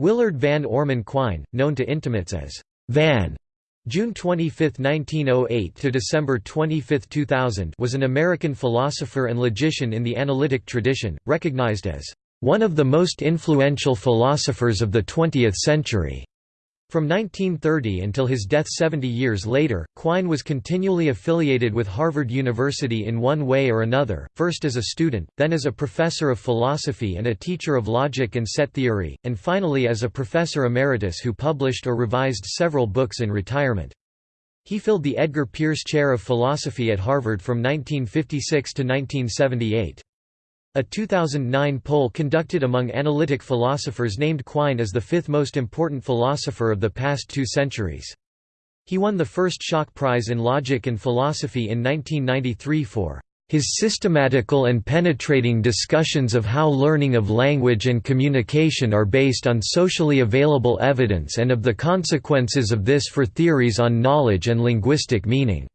Willard Van Orman Quine, known to intimates as Van, June 25, 1908 to December 25, 2000, was an American philosopher and logician in the analytic tradition, recognized as one of the most influential philosophers of the 20th century. From 1930 until his death 70 years later, Quine was continually affiliated with Harvard University in one way or another, first as a student, then as a professor of philosophy and a teacher of logic and set theory, and finally as a professor emeritus who published or revised several books in retirement. He filled the Edgar Pierce Chair of Philosophy at Harvard from 1956 to 1978. A 2009 poll conducted among analytic philosophers named Quine as the fifth most important philosopher of the past two centuries. He won the first Schock Prize in Logic and Philosophy in 1993 for his systematical and penetrating discussions of how learning of language and communication are based on socially available evidence and of the consequences of this for theories on knowledge and linguistic meaning.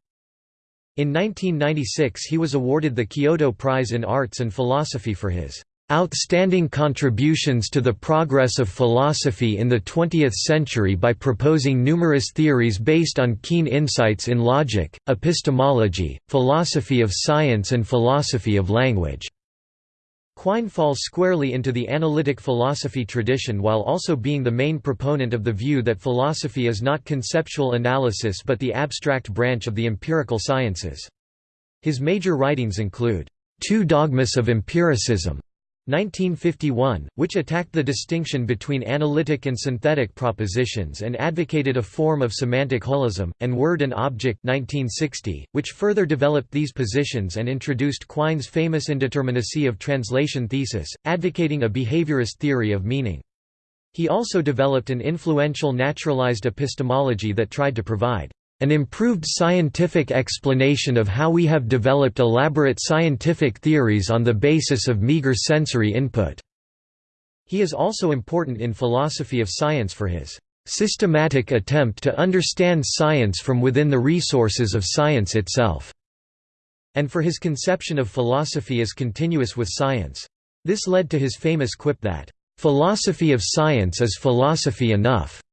In 1996 he was awarded the Kyoto Prize in Arts and Philosophy for his "...outstanding contributions to the progress of philosophy in the 20th century by proposing numerous theories based on keen insights in logic, epistemology, philosophy of science and philosophy of language." Quine falls squarely into the analytic philosophy tradition while also being the main proponent of the view that philosophy is not conceptual analysis but the abstract branch of the empirical sciences. His major writings include, Two Dogmas of Empiricism, 1951, which attacked the distinction between analytic and synthetic propositions and advocated a form of semantic holism, and Word and Object 1960, which further developed these positions and introduced Quine's famous indeterminacy of translation thesis, advocating a behaviorist theory of meaning. He also developed an influential naturalized epistemology that tried to provide an improved scientific explanation of how we have developed elaborate scientific theories on the basis of meager sensory input." He is also important in philosophy of science for his "...systematic attempt to understand science from within the resources of science itself." and for his conception of philosophy as continuous with science. This led to his famous quip that, "...philosophy of science is philosophy enough."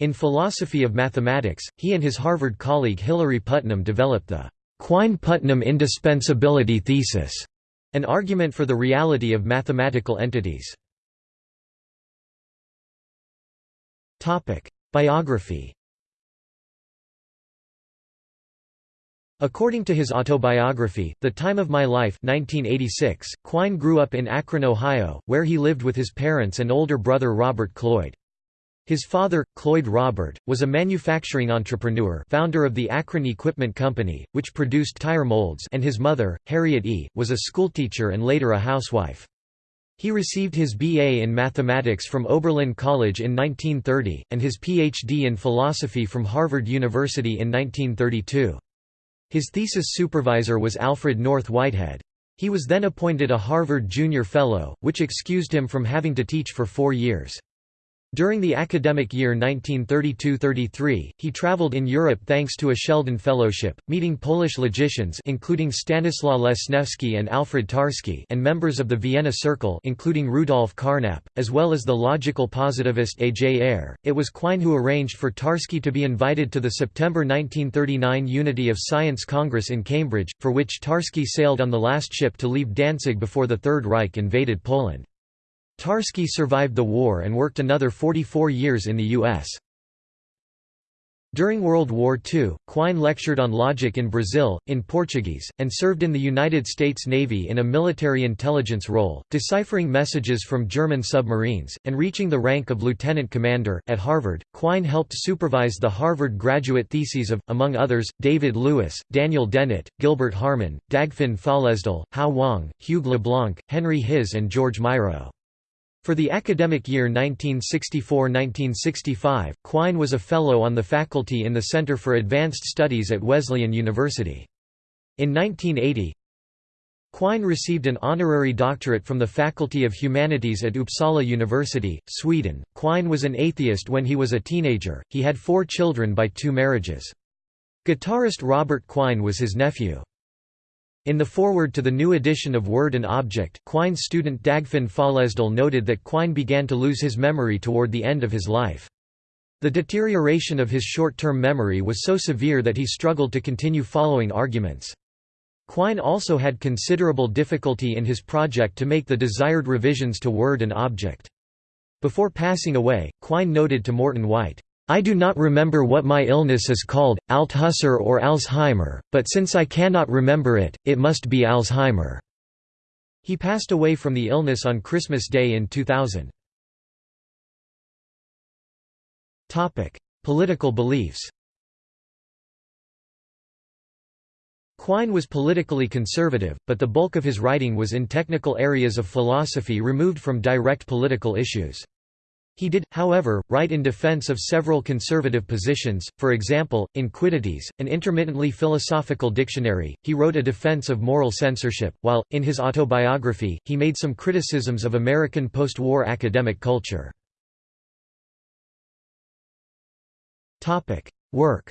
In philosophy of mathematics, he and his Harvard colleague Hilary Putnam developed the Quine-Putnam indispensability thesis, an argument for the reality of mathematical entities. Biography According to his autobiography, The Time of My Life 1986, Quine grew up in Akron, Ohio, where he lived with his parents and older brother Robert Cloyd. His father, Cloyd Robert, was a manufacturing entrepreneur founder of the Akron Equipment Company, which produced tire molds and his mother, Harriet E., was a schoolteacher and later a housewife. He received his B.A. in mathematics from Oberlin College in 1930, and his Ph.D. in philosophy from Harvard University in 1932. His thesis supervisor was Alfred North Whitehead. He was then appointed a Harvard Junior Fellow, which excused him from having to teach for four years. During the academic year 1932–33, he traveled in Europe thanks to a Sheldon Fellowship, meeting Polish logicians including Stanislaw Lesniewski and Alfred Tarski and members of the Vienna Circle including Rudolf Carnap, as well as the logical positivist A. J. Ayer. It was Quine who arranged for Tarski to be invited to the September 1939 Unity of Science Congress in Cambridge, for which Tarski sailed on the last ship to leave Danzig before the Third Reich invaded Poland. Tarski survived the war and worked another 44 years in the U.S. During World War II, Quine lectured on logic in Brazil, in Portuguese, and served in the United States Navy in a military intelligence role, deciphering messages from German submarines, and reaching the rank of lieutenant commander. At Harvard, Quine helped supervise the Harvard graduate theses of, among others, David Lewis, Daniel Dennett, Gilbert Harman, Dagfinn Føllesdal, Hao Wang, Hugh Leblanc, Henry Hiż, and George Myro. For the academic year 1964–1965, Quine was a Fellow on the faculty in the Center for Advanced Studies at Wesleyan University. In 1980, Quine received an honorary doctorate from the Faculty of Humanities at Uppsala University, Sweden. Quine was an atheist when he was a teenager, he had four children by two marriages. Guitarist Robert Quine was his nephew. In the foreword to the new edition of Word and Object, Quine's student Dagfinn Føllesdal noted that Quine began to lose his memory toward the end of his life. The deterioration of his short-term memory was so severe that he struggled to continue following arguments. Quine also had considerable difficulty in his project to make the desired revisions to Word and Object. Before passing away, Quine noted to Morton White, I do not remember what my illness is called, Althusser or Alzheimer, but since I cannot remember it, it must be Alzheimer." He passed away from the illness on Christmas Day in 2000. Political beliefs Quine was politically conservative, but the bulk of his writing was in technical areas of philosophy removed from direct political issues. He did, however, write in defense of several conservative positions, for example, in Quiddities, an intermittently philosophical dictionary, he wrote a defense of moral censorship, while, in his autobiography, he made some criticisms of American post-war academic culture. Work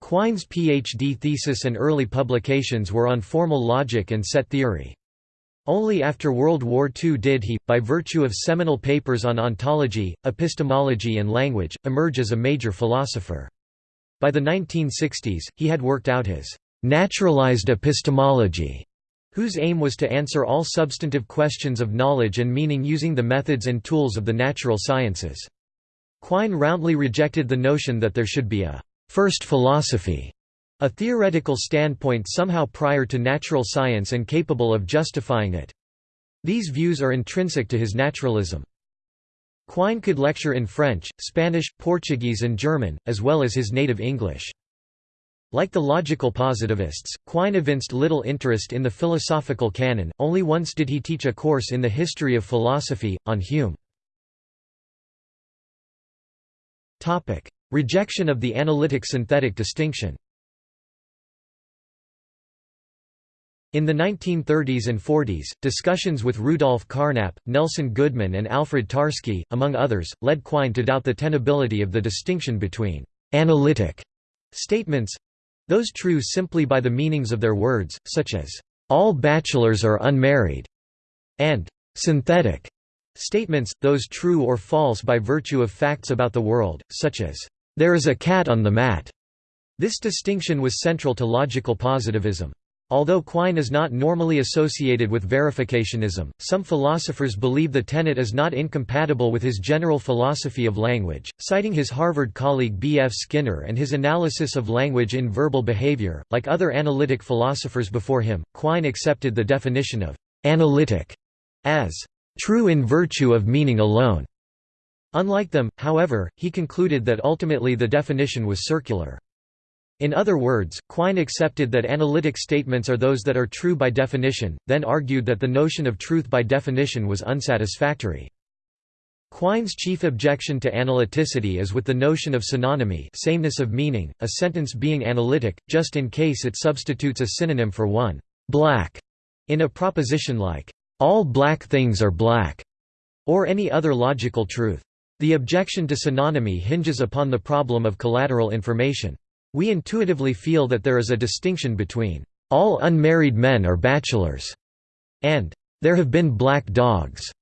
Quine's PhD thesis and early publications were on formal logic and set theory. Only after World War II did he, by virtue of seminal papers on ontology, epistemology and language, emerge as a major philosopher. By the 1960s, he had worked out his «naturalized epistemology», whose aim was to answer all substantive questions of knowledge and meaning using the methods and tools of the natural sciences. Quine roundly rejected the notion that there should be a «first philosophy» A theoretical standpoint somehow prior to natural science and capable of justifying it. These views are intrinsic to his naturalism. Quine could lecture in French, Spanish, Portuguese and German, as well as his native English. Like the logical positivists, Quine evinced little interest in the philosophical canon, only once did he teach a course in the history of philosophy, on Hume. Rejection of the analytic-synthetic distinction In the 1930s and 40s, discussions with Rudolf Carnap, Nelson Goodman and Alfred Tarski, among others, led Quine to doubt the tenability of the distinction between «analytic» statements—those true simply by the meanings of their words, such as «all bachelors are unmarried» and «synthetic» statements, those true or false by virtue of facts about the world, such as «there is a cat on the mat». This distinction was central to logical positivism. Although Quine is not normally associated with verificationism, some philosophers believe the tenet is not incompatible with his general philosophy of language, citing his Harvard colleague B. F. Skinner and his analysis of language in verbal behavior. Like other analytic philosophers before him, Quine accepted the definition of analytic as true in virtue of meaning alone. Unlike them, however, he concluded that ultimately the definition was circular. In other words, Quine accepted that analytic statements are those that are true by definition, then argued that the notion of truth by definition was unsatisfactory. Quine's chief objection to analyticity is with the notion of synonymy sameness of meaning, a sentence being analytic, just in case it substitutes a synonym for one black in a proposition like, all black things are black, or any other logical truth. The objection to synonymy hinges upon the problem of collateral information. We intuitively feel that there is a distinction between, "...all unmarried men are bachelors," and, "...there have been black dogs."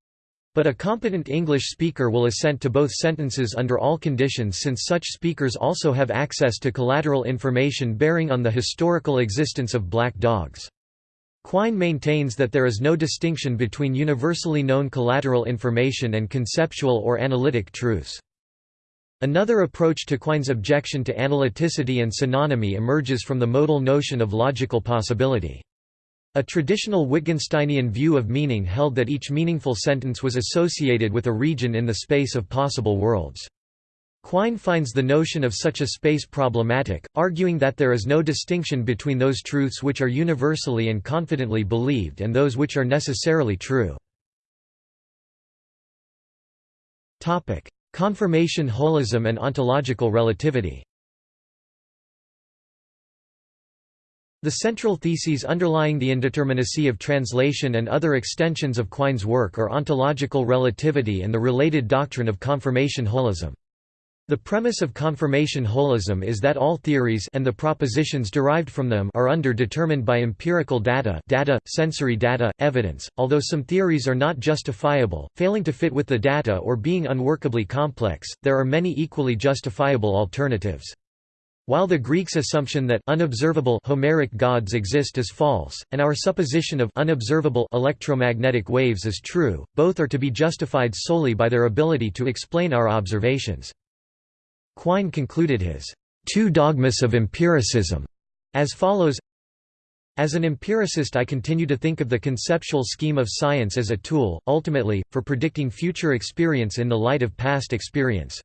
But a competent English speaker will assent to both sentences under all conditions since such speakers also have access to collateral information bearing on the historical existence of black dogs. Quine maintains that there is no distinction between universally known collateral information and conceptual or analytic truths. Another approach to Quine's objection to analyticity and synonymy emerges from the modal notion of logical possibility. A traditional Wittgensteinian view of meaning held that each meaningful sentence was associated with a region in the space of possible worlds. Quine finds the notion of such a space problematic, arguing that there is no distinction between those truths which are universally and confidently believed and those which are necessarily true. Confirmation holism and ontological relativity The central theses underlying the indeterminacy of translation and other extensions of Quine's work are ontological relativity and the related doctrine of confirmation holism. The premise of confirmation holism is that all theories and the propositions derived from them are underdetermined by empirical data, data, sensory data, evidence. Although some theories are not justifiable, failing to fit with the data or being unworkably complex, there are many equally justifiable alternatives. While the Greeks' assumption that unobservable Homeric gods exist is false, and our supposition of unobservable electromagnetic waves is true, both are to be justified solely by their ability to explain our observations. Quine concluded his two dogmas of empiricism as follows as an empiricist I continue to think of the conceptual scheme of science as a tool, ultimately, for predicting future experience in the light of past experience.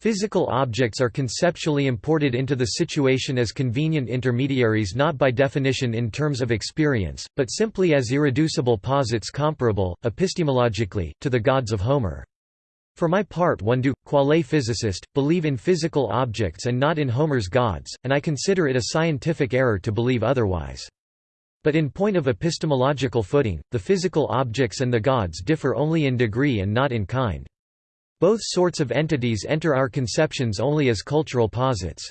Physical objects are conceptually imported into the situation as convenient intermediaries not by definition in terms of experience, but simply as irreducible posits comparable, epistemologically, to the gods of Homer. For my part one do, quale physicist, believe in physical objects and not in Homer's gods, and I consider it a scientific error to believe otherwise. But in point of epistemological footing, the physical objects and the gods differ only in degree and not in kind. Both sorts of entities enter our conceptions only as cultural posits.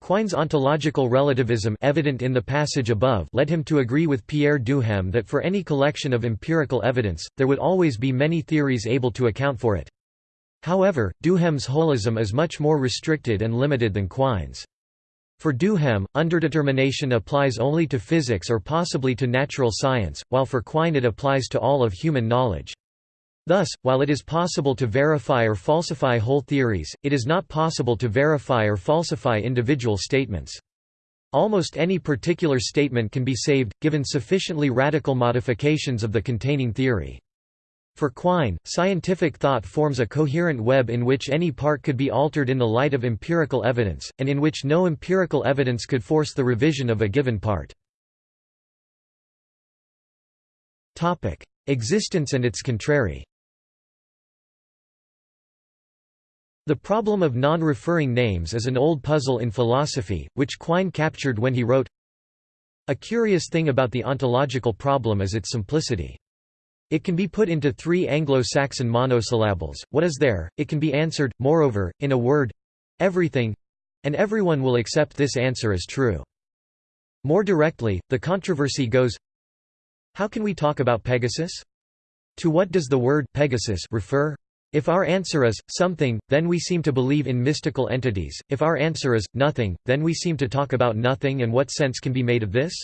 Quine's ontological relativism evident in the passage above led him to agree with Pierre Duhem that for any collection of empirical evidence, there would always be many theories able to account for it. However, Duhem's holism is much more restricted and limited than Quine's. For Duhem, underdetermination applies only to physics or possibly to natural science, while for Quine it applies to all of human knowledge. Thus, while it is possible to verify or falsify whole theories, it is not possible to verify or falsify individual statements. Almost any particular statement can be saved, given sufficiently radical modifications of the containing theory. For Quine, scientific thought forms a coherent web in which any part could be altered in the light of empirical evidence, and in which no empirical evidence could force the revision of a given part. Existence and its contrary The problem of non-referring names is an old puzzle in philosophy, which Quine captured when he wrote, A curious thing about the ontological problem is its simplicity. It can be put into three Anglo-Saxon monosyllables, what is there, it can be answered, moreover, in a word everything and everyone will accept this answer as true. More directly, the controversy goes How can we talk about Pegasus? To what does the word Pegasus refer? If our answer is, something, then we seem to believe in mystical entities, if our answer is, nothing, then we seem to talk about nothing and what sense can be made of this?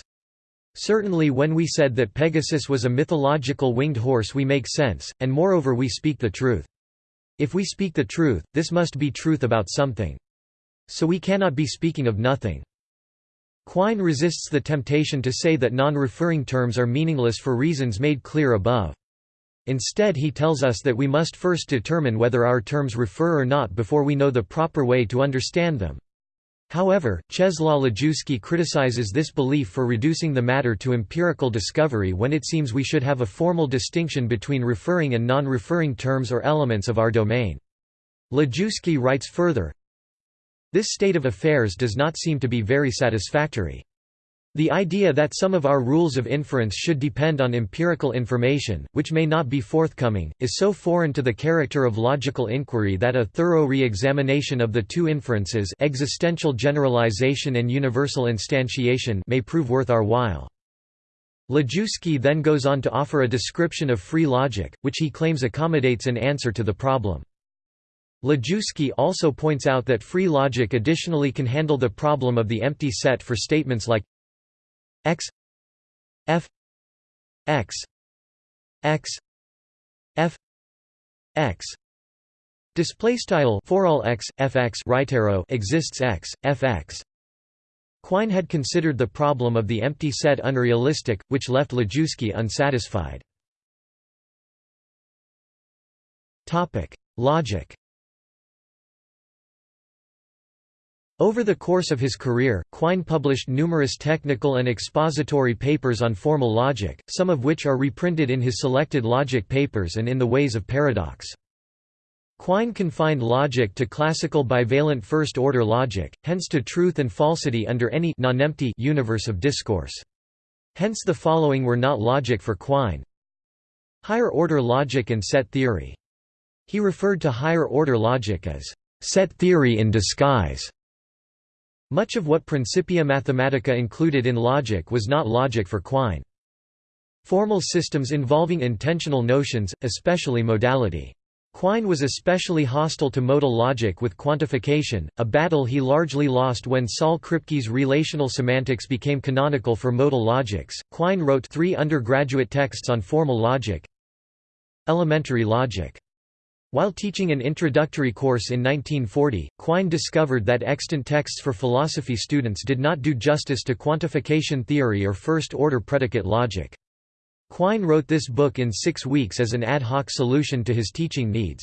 Certainly when we said that Pegasus was a mythological winged horse we make sense, and moreover we speak the truth. If we speak the truth, this must be truth about something. So we cannot be speaking of nothing. Quine resists the temptation to say that non-referring terms are meaningless for reasons made clear above. Instead he tells us that we must first determine whether our terms refer or not before we know the proper way to understand them. However, Czeslaw Lejewski criticizes this belief for reducing the matter to empirical discovery when it seems we should have a formal distinction between referring and non-referring terms or elements of our domain. Lejewski writes further, This state of affairs does not seem to be very satisfactory. The idea that some of our rules of inference should depend on empirical information, which may not be forthcoming, is so foreign to the character of logical inquiry that a thorough re-examination of the two inferences existential generalization and universal instantiation may prove worth our while. Lejewski then goes on to offer a description of free logic, which he claims accommodates an answer to the problem. Lejewski also points out that free logic additionally can handle the problem of the empty set for statements like x f x x f x. Display style for all x fx right arrow exists x fx Quine had considered the problem of the empty set unrealistic which left Lejewski unsatisfied. Topic logic Over the course of his career, Quine published numerous technical and expository papers on formal logic, some of which are reprinted in his selected logic papers and in the Ways of Paradox. Quine confined logic to classical bivalent first-order logic, hence to truth and falsity under any non-empty universe of discourse. Hence the following were not logic for Quine. Higher-order logic and set theory. He referred to higher-order logic as set theory in disguise. Much of what Principia Mathematica included in logic was not logic for Quine. Formal systems involving intensional notions, especially modality. Quine was especially hostile to modal logic with quantification, a battle he largely lost when Saul Kripke's relational semantics became canonical for modal logics. Quine wrote three undergraduate texts on formal logic. Elementary logic. While teaching an introductory course in 1940, Quine discovered that extant texts for philosophy students did not do justice to quantification theory or first-order predicate logic. Quine wrote this book in six weeks as an ad hoc solution to his teaching needs.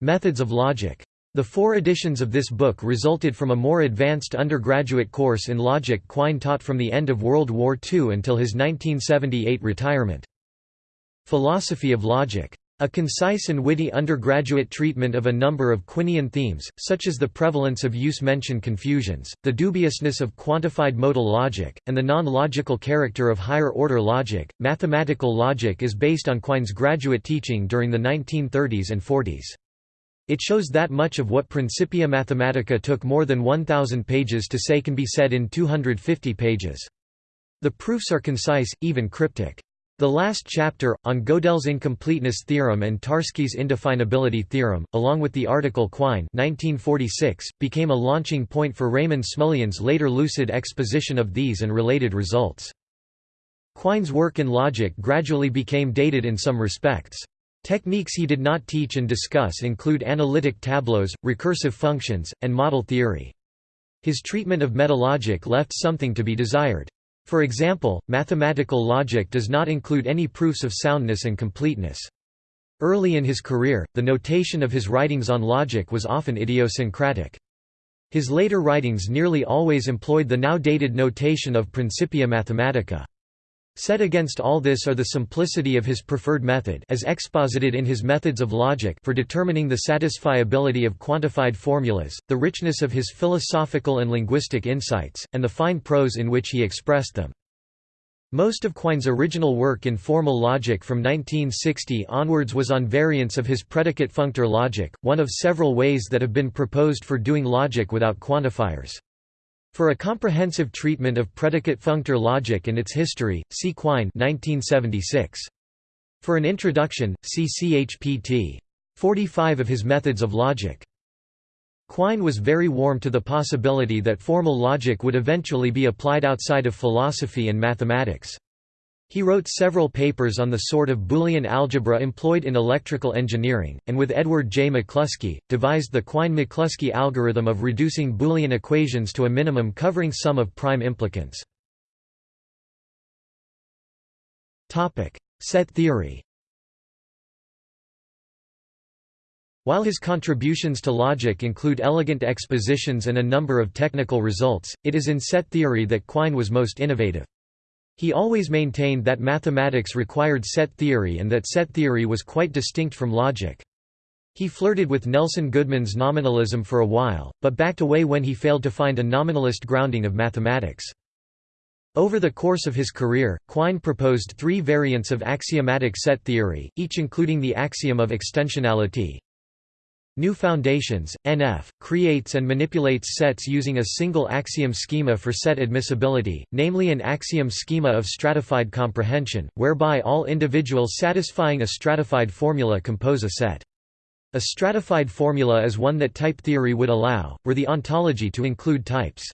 Methods of Logic. The four editions of this book resulted from a more advanced undergraduate course in logic Quine taught from the end of World War II until his 1978 retirement. Philosophy of Logic. A concise and witty undergraduate treatment of a number of Quinian themes, such as the prevalence of use-mention confusions, the dubiousness of quantified modal logic, and the non-logical character of higher-order logic. Mathematical logic is based on Quine's graduate teaching during the 1930s and 40s. It shows that much of what Principia Mathematica took more than 1,000 pages to say can be said in 250 pages. The proofs are concise, even cryptic. The last chapter, on Gödel's incompleteness theorem and Tarski's indefinability theorem, along with the article Quine 1946, became a launching point for Raymond Smullyan's later lucid exposition of these and related results. Quine's work in logic gradually became dated in some respects. Techniques he did not teach and discuss include analytic tableaus, recursive functions, and model theory. His treatment of metalogic left something to be desired. For example, mathematical logic does not include any proofs of soundness and completeness. Early in his career, the notation of his writings on logic was often idiosyncratic. His later writings nearly always employed the now dated notation of Principia Mathematica. Set against all this are the simplicity of his preferred method as exposited in his Methods of Logic for determining the satisfiability of quantified formulas, the richness of his philosophical and linguistic insights, and the fine prose in which he expressed them. Most of Quine's original work in formal logic from 1960 onwards was on variants of his predicate functor logic, one of several ways that have been proposed for doing logic without quantifiers. For a comprehensive treatment of predicate functor logic and its history, see Quine 1976. For an introduction, see CHPT. 45 of his Methods of Logic. Quine was very warm to the possibility that formal logic would eventually be applied outside of philosophy and mathematics. He wrote several papers on the sort of Boolean algebra employed in electrical engineering, and with Edward J. McCluskey, devised the Quine-McCluskey algorithm of reducing Boolean equations to a minimum covering sum of prime implicants. Set theory While his contributions to logic include elegant expositions and a number of technical results, it is in set theory that Quine was most innovative. He always maintained that mathematics required set theory and that set theory was quite distinct from logic. He flirted with Nelson Goodman's nominalism for a while, but backed away when he failed to find a nominalist grounding of mathematics. Over the course of his career, Quine proposed three variants of axiomatic set theory, each including the axiom of extensionality, New Foundations, NF, creates and manipulates sets using a single axiom schema for set admissibility, namely an axiom schema of stratified comprehension, whereby all individuals satisfying a stratified formula compose a set. A stratified formula is one that type theory would allow, were the ontology to include types.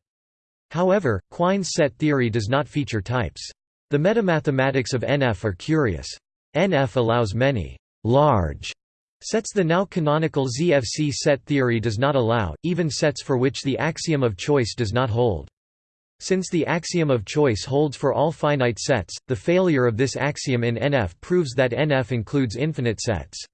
However, Quine's set theory does not feature types. The metamathematics of NF are curious. NF allows many large Sets the now canonical ZFC set theory does not allow, even sets for which the axiom of choice does not hold. Since the axiom of choice holds for all finite sets, the failure of this axiom in NF proves that NF includes infinite sets.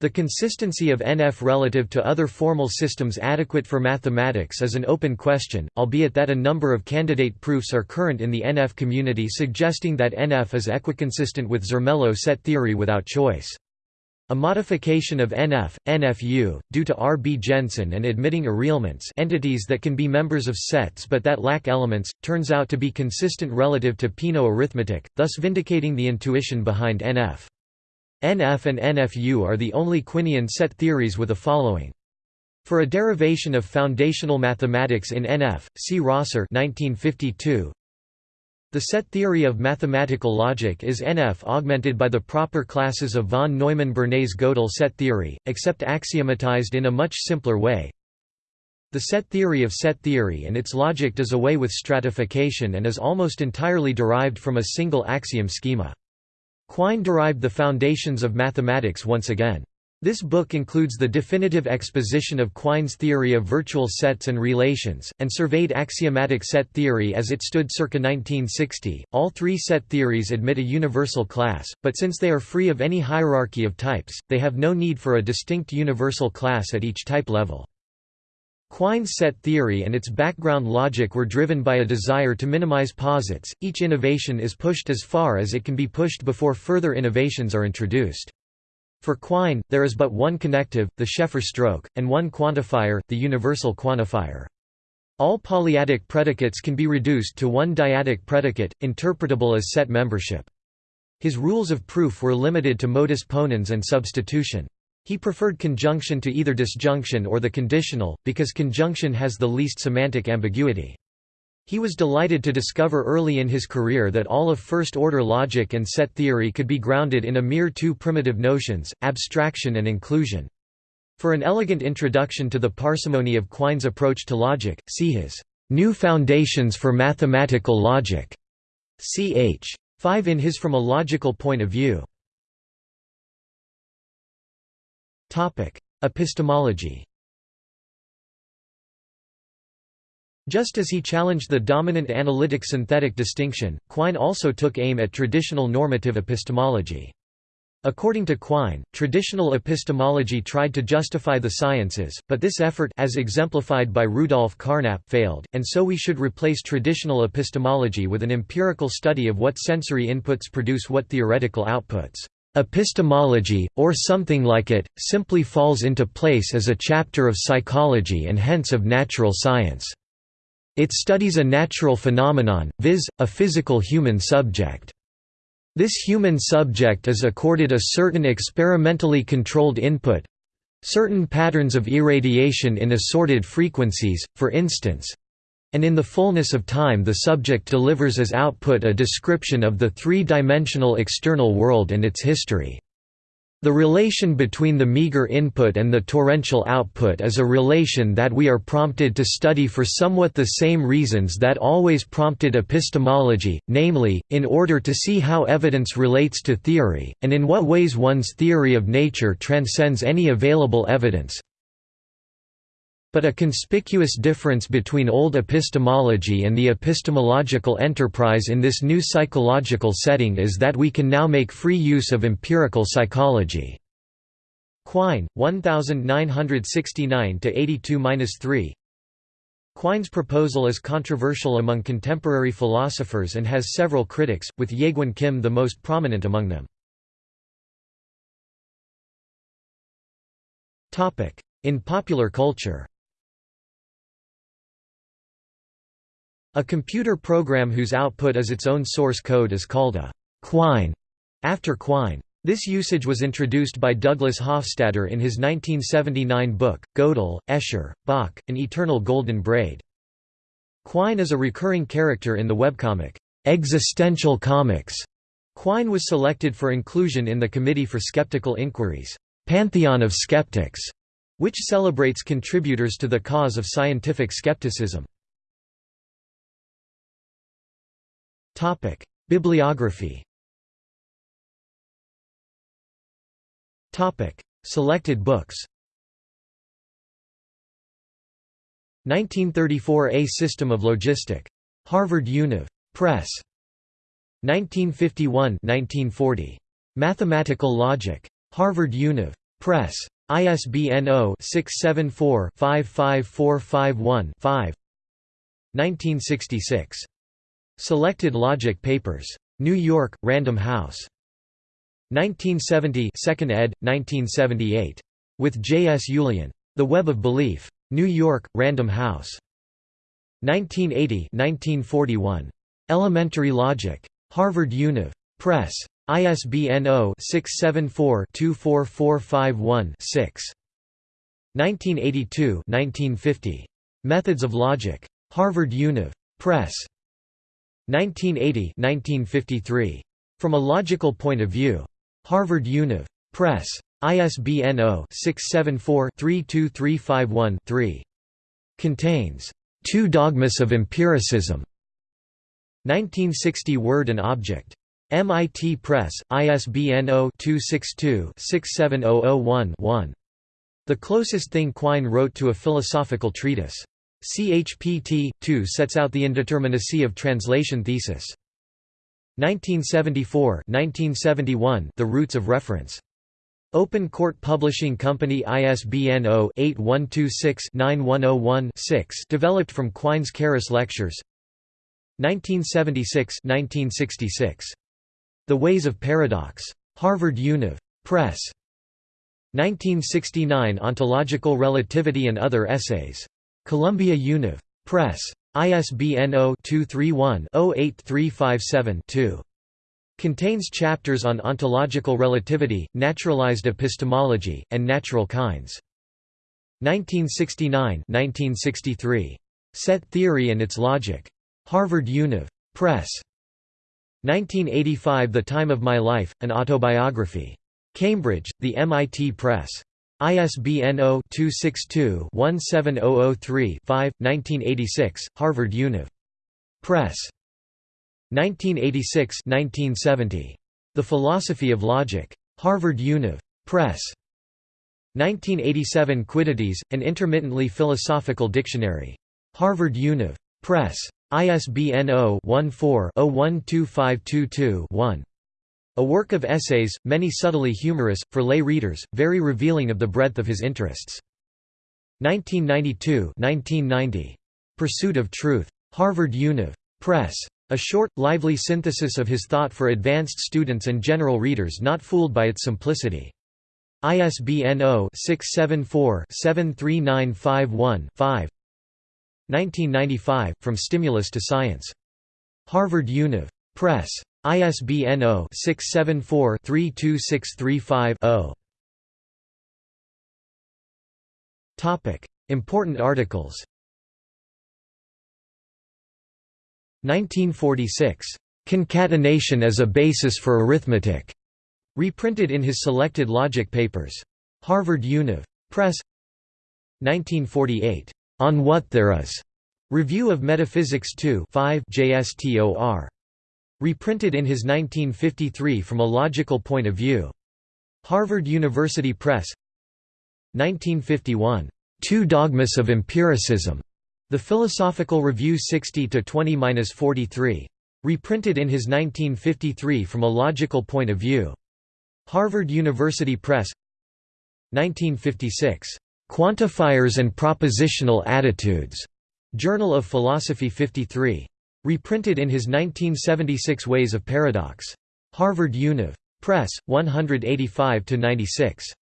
The consistency of NF relative to other formal systems adequate for mathematics is an open question, albeit that a number of candidate proofs are current in the NF community suggesting that NF is equiconsistent with Zermelo set theory without choice. A modification of NF, NFU, due to R. B. Jensen and admitting urelements entities that can be members of sets but that lack elements, turns out to be consistent relative to Peano arithmetic, thus vindicating the intuition behind NF. NF and NFU are the only Quinian set theories with a following. For a derivation of foundational mathematics in NF, see Rosser 1952. The set theory of mathematical logic is NF augmented by the proper classes of von Neumann-Bernays-Gödel set theory, except axiomatized in a much simpler way. The set theory of set theory and its logic does away with stratification and is almost entirely derived from a single axiom schema. Quine derived the foundations of mathematics once again. This book includes the definitive exposition of Quine's theory of virtual sets and relations, and surveyed axiomatic set theory as it stood circa 1960. All three set theories admit a universal class, but since they are free of any hierarchy of types, they have no need for a distinct universal class at each type level. Quine's set theory and its background logic were driven by a desire to minimize posits. Each innovation is pushed as far as it can be pushed before further innovations are introduced. For Quine, there is but one connective, the Sheffer stroke, and one quantifier, the universal quantifier. All polyadic predicates can be reduced to one dyadic predicate, interpretable as set membership. His rules of proof were limited to modus ponens and substitution. He preferred conjunction to either disjunction or the conditional, because conjunction has the least semantic ambiguity. He was delighted to discover early in his career that all of first-order logic and set theory could be grounded in a mere two primitive notions, abstraction and inclusion. For an elegant introduction to the parsimony of Quine's approach to logic, see his New Foundations for Mathematical Logic, ch. 5 in his From a Logical Point of View. Epistemology Just as he challenged the dominant analytic-synthetic distinction, Quine also took aim at traditional normative epistemology. According to Quine, traditional epistemology tried to justify the sciences, but this effort as exemplified by Rudolf Carnap failed, and so we should replace traditional epistemology with an empirical study of what sensory inputs produce what theoretical outputs. Epistemology, or something like it, simply falls into place as a chapter of psychology and hence of natural science. It studies a natural phenomenon, viz., a physical human subject. This human subject is accorded a certain experimentally controlled input certain patterns of irradiation in assorted frequencies, for instance and in the fullness of time the subject delivers as output a description of the three-dimensional external world and its history. The relation between the meager input and the torrential output is a relation that we are prompted to study for somewhat the same reasons that always prompted epistemology, namely, in order to see how evidence relates to theory, and in what ways one's theory of nature transcends any available evidence. But a conspicuous difference between old epistemology and the epistemological enterprise in this new psychological setting is that we can now make free use of empirical psychology. Quine, 1969–82–3 Quine's proposal is controversial among contemporary philosophers and has several critics, with Jaegwon Kim the most prominent among them. In popular culture A computer program whose output is its own source code is called a «quine» after Quine. This usage was introduced by Douglas Hofstadter in his 1979 book, Gödel, Escher, Bach, An Eternal Golden Braid. Quine is a recurring character in the webcomic, Existential Comics. Quine was selected for inclusion in the Committee for Skeptical Inquiry's, Pantheon of Skeptics, which celebrates contributors to the cause of scientific skepticism. Topic: Bibliography. Topic: Selected books. 1934 A System of Logistic. Harvard Univ. Press. 1951-1940. Mathematical Logic. Harvard Univ. Press. ISBN 0-674-55451-5 1966. Selected Logic Papers. New York, Random House. 1970 2nd ed., 1978. With J. S. Ullian. The Web of Belief. New York, Random House. 1980 1941. Elementary Logic. Harvard Univ. Press. ISBN 0-674-24451-6. 1982 1950. Methods of Logic. Harvard Univ. Press. 1980 1953. From a Logical Point of View. Harvard Univ. Press. ISBN 0-674-32351-3. Contains Two Dogmas of Empiricism. 1960 Word and Object. MIT Press, ISBN 0-262-67001-1. The closest thing Quine wrote to a philosophical treatise. CHPT 2 sets out the indeterminacy of translation thesis. 1974 1971 The Roots of Reference. Open Court Publishing Company ISBN 0-8126-9101-6 developed from Quine's Carus Lectures 1976 1966. The Ways of Paradox. Harvard Univ. Press. 1969 Ontological Relativity and Other Essays. Columbia Univ. Press. ISBN 0-231-08357-2. Contains chapters on ontological relativity, naturalized epistemology, and natural kinds. 1969–1963. Set theory and its logic. Harvard Univ. Press. 1985 The Time of My Life, an autobiography. Cambridge, The MIT Press. ISBN 0-262-17003-5, 1986, Harvard Univ. Press. 1986–1970. The Philosophy of Logic. Harvard Univ. Press. 1987 Quiddities, an intermittently philosophical dictionary. Harvard Univ. Press. ISBN 0-14-012522-1. A work of essays, many subtly humorous, for lay readers, very revealing of the breadth of his interests. 1992 1990. Pursuit of Truth. Harvard Univ. Press. A short, lively synthesis of his thought for advanced students and general readers not fooled by its simplicity. ISBN 0-674-73951-5 1995, From Stimulus to Science. Harvard Univ. Press. ISBN 0-674-32635-0. Important articles 1946. Concatenation as a Basis for Arithmetic. Reprinted in his Selected Logic Papers. Harvard Univ. Press 1948. On What There Is. Review of Metaphysics 2 5 JSTOR. Reprinted in his 1953 From a Logical Point of View. Harvard University Press 1951. Two Dogmas of Empiricism. The Philosophical Review 60-20-43. Reprinted in his 1953 From a Logical Point of View. Harvard University Press 1956. Quantifiers and Propositional Attitudes. Journal of Philosophy 53. Reprinted in his 1976 Ways of Paradox. Harvard Univ. Press, 185–96.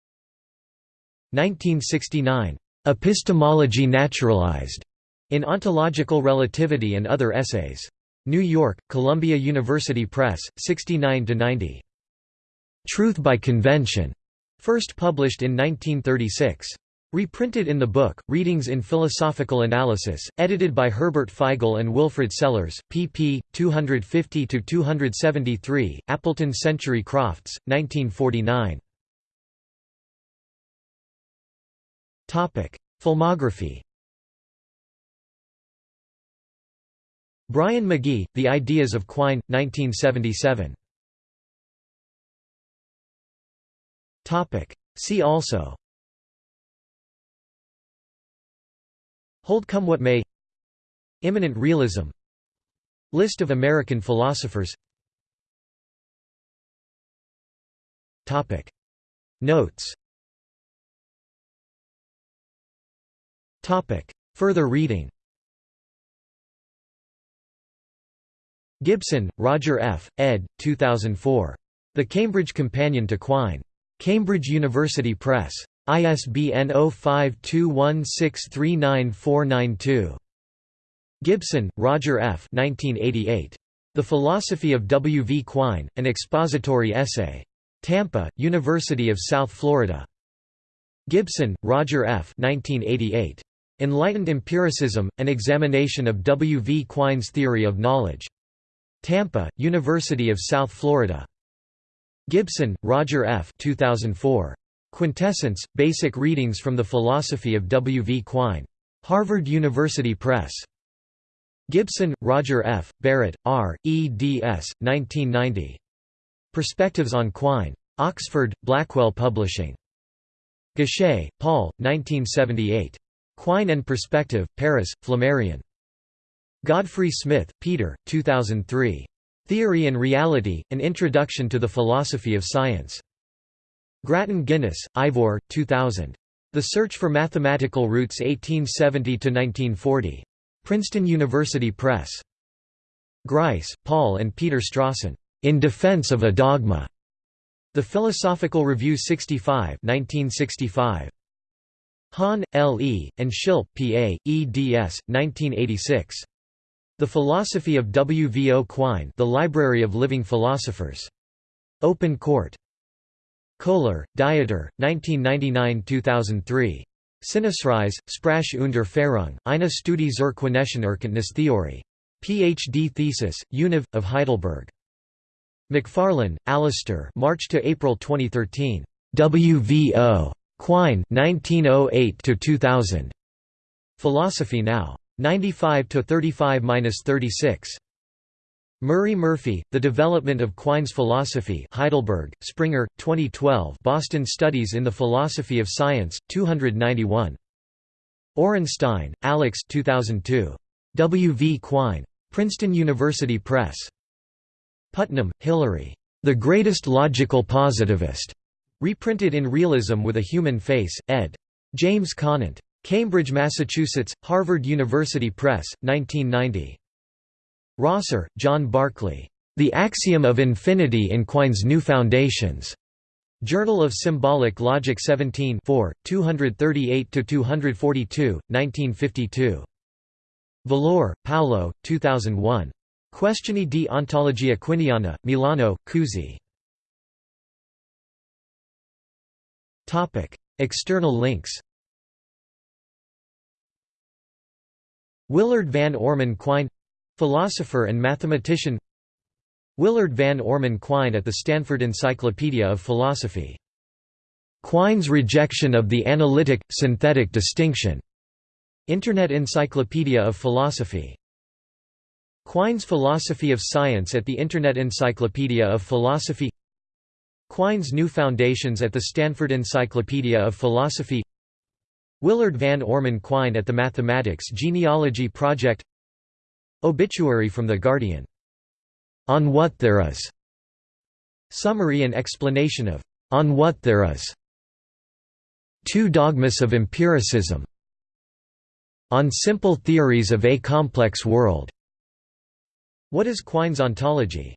1969. Epistemology Naturalized. In Ontological Relativity and Other Essays. New York, Columbia University Press, 69–90. Truth by Convention. First published in 1936. Reprinted in the book, Readings in Philosophical Analysis, edited by Herbert Feigl and Wilfrid Sellars, pp. 250–273, Appleton Century Crofts, 1949. Filmography Bryan Magee, The Ideas of Quine, 1977. See also Hold come what may Immanent realism List of American philosophers Topic. Notes Topic. Further reading Gibson, Roger F., ed. 2004. The Cambridge Companion to Quine. Cambridge University Press. ISBN 0521639492. Gibson, Roger F. 1988. The Philosophy of W. V. Quine, An Expository Essay. Tampa, University of South Florida. Gibson, Roger F. 1988. Enlightened Empiricism, An Examination of W. V. Quine's Theory of Knowledge. Tampa, University of South Florida. Gibson, Roger F. 2004. Quintessence, Basic Readings from the Philosophy of W. V. Quine. Harvard University Press. Gibson, Roger F., Barrett, R., eds. 1990. Perspectives on Quine. Oxford, Blackwell Publishing. Gochet, Paul, 1978. Quine and Perspective, Paris, Flammarion. Godfrey Smith, Peter, 2003. Theory and Reality, An Introduction to the Philosophy of Science. Grattan Guinness, Ivor, 2000. The Search for Mathematical Roots 1870–1940. Princeton University Press. Grice, Paul and Peter Strawson. In Defense of a Dogma. The Philosophical Review 65 1965. Hahn, L. E., and Schilpp, P. A., eds. 1986. The Philosophy of W. V. O. Quine The Library of Living Philosophers. Open Court. Kohler, Dieter, 1999–2003. Sinnesreize, Sprache und Erfahrung, eine Studie zur Quinetischen Erkenntnistheorie. Ph.D. thesis, Univ. of Heidelberg. McFarlane, Alistair March to April 2013. WVO. Quine 1908–2000. Philosophy Now. 95 to 35–36. Murray Murphey, The Development of Quine's Philosophy Heidelberg, Springer, 2012 Boston Studies in the Philosophy of Science, 291. Orenstein, Alex 2002. W. V. Quine. Princeton University Press. Putnam, Hilary. The Greatest Logical Positivist. Reprinted in Realism with a Human Face, ed. James Conant. Cambridge, Massachusetts, Harvard University Press, 1990. Rosser, John Barclay. The Axiom of Infinity in Quine's New Foundations. Journal of Symbolic Logic 17 238–242, 1952. Valore, Paolo, 2001. Questioni di ontologia quiniana, Milano, Cusi. External links Willard Van Orman Quine Philosopher and mathematician Willard Van Orman Quine at the Stanford Encyclopedia of Philosophy. Quine's rejection of the analytic-synthetic distinction. Internet Encyclopedia of Philosophy. Quine's Philosophy of Science at the Internet Encyclopedia of Philosophy Quine's New Foundations at the Stanford Encyclopedia of Philosophy Willard Van Orman Quine at the Mathematics Genealogy Project Obituary from The Guardian. On What There Is. Summary and explanation of On What There Is. Two Dogmas of Empiricism. On Simple Theories of a Complex World. What is Quine's ontology?